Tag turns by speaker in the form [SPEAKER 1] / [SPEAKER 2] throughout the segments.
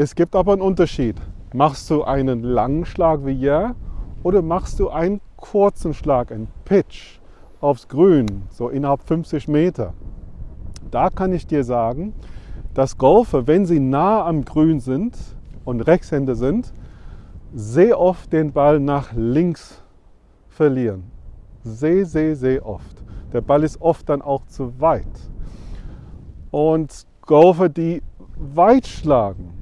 [SPEAKER 1] Es gibt aber einen Unterschied. Machst du einen langen Schlag wie hier oder machst du einen kurzen Schlag, einen Pitch aufs Grün, so innerhalb 50 Meter? Da kann ich dir sagen, dass Golfer, wenn sie nah am Grün sind und Rechtshänder sind, sehr oft den Ball nach links verlieren. Sehr, sehr, sehr oft. Der Ball ist oft dann auch zu weit. Und Golfer, die weit schlagen,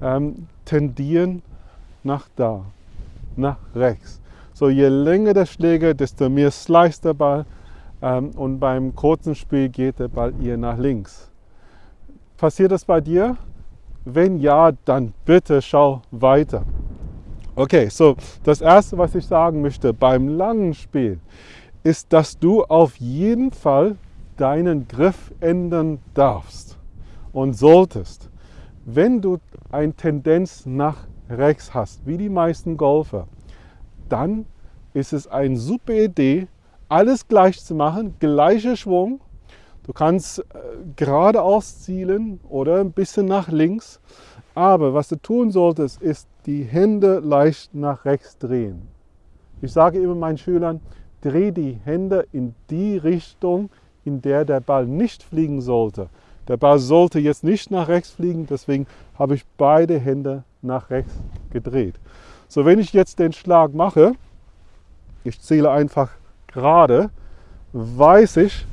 [SPEAKER 1] ähm, tendieren nach da, nach rechts. So je länger der Schläger, desto mehr slice der Ball ähm, und beim kurzen Spiel geht der Ball eher nach links. Passiert das bei dir? Wenn ja, dann bitte schau weiter. Okay, so das erste, was ich sagen möchte beim langen Spiel, ist, dass du auf jeden Fall deinen Griff ändern darfst und solltest. Wenn du eine Tendenz nach rechts hast, wie die meisten Golfer, dann ist es eine super Idee, alles gleich zu machen, gleicher Schwung. Du kannst äh, geradeaus zielen oder ein bisschen nach links. Aber was du tun solltest, ist die Hände leicht nach rechts drehen. Ich sage immer meinen Schülern, dreh die Hände in die Richtung, in der der Ball nicht fliegen sollte. Der Ball sollte jetzt nicht nach rechts fliegen, deswegen habe ich beide Hände nach rechts gedreht. So, wenn ich jetzt den Schlag mache, ich zähle einfach gerade, weiß ich,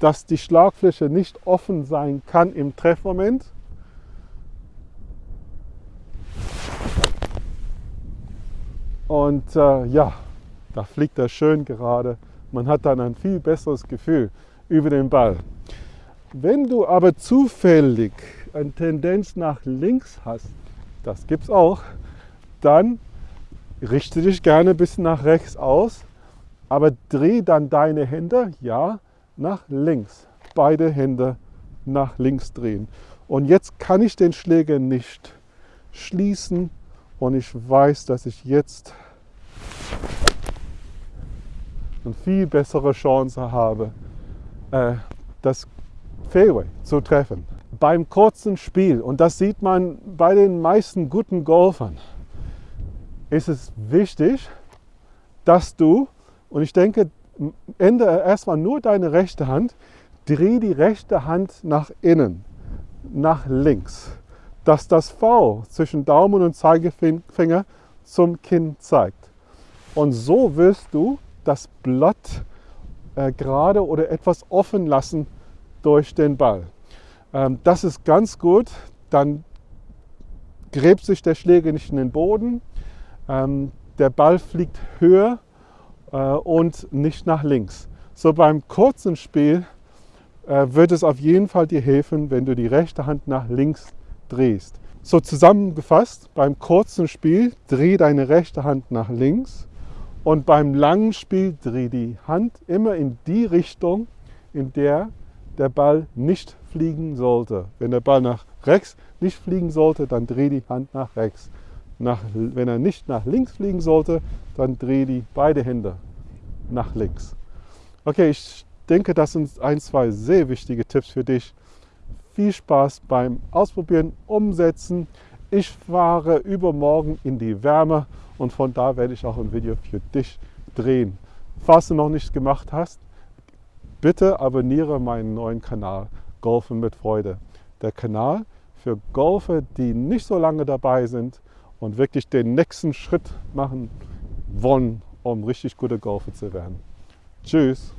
[SPEAKER 1] dass die Schlagfläche nicht offen sein kann im Treffmoment. Und äh, ja, da fliegt er schön gerade. Man hat dann ein viel besseres Gefühl über den Ball. Wenn du aber zufällig eine Tendenz nach links hast, das gibt es auch, dann richte dich gerne ein bisschen nach rechts aus, aber dreh dann deine Hände, ja, nach links. Beide Hände nach links drehen. Und jetzt kann ich den Schläger nicht schließen und ich weiß, dass ich jetzt eine viel bessere Chance habe, äh, das Fairway zu treffen. Beim kurzen Spiel, und das sieht man bei den meisten guten Golfern, ist es wichtig, dass du, und ich denke, ändere erstmal nur deine rechte Hand, dreh die rechte Hand nach innen, nach links, dass das V zwischen Daumen und Zeigefinger zum Kinn zeigt. Und so wirst du das Blatt äh, gerade oder etwas offen lassen durch den Ball. Ähm, das ist ganz gut, dann gräbt sich der Schläger nicht in den Boden, ähm, der Ball fliegt höher äh, und nicht nach links. So beim kurzen Spiel äh, wird es auf jeden Fall dir helfen, wenn du die rechte Hand nach links drehst. So zusammengefasst, beim kurzen Spiel dreh deine rechte Hand nach links und beim langen Spiel dreh die Hand immer in die Richtung, in der der Ball nicht fliegen sollte. Wenn der Ball nach rechts nicht fliegen sollte, dann dreh die Hand nach rechts. Nach, wenn er nicht nach links fliegen sollte, dann dreh die beide Hände nach links. Okay, ich denke, das sind ein, zwei sehr wichtige Tipps für dich. Viel Spaß beim Ausprobieren, Umsetzen. Ich fahre übermorgen in die Wärme und von da werde ich auch ein Video für dich drehen. Falls du noch nicht gemacht hast, bitte abonniere meinen neuen Kanal Golfen mit Freude. Der Kanal für Golfer, die nicht so lange dabei sind und wirklich den nächsten Schritt machen wollen, um richtig gute Golfer zu werden. Tschüss!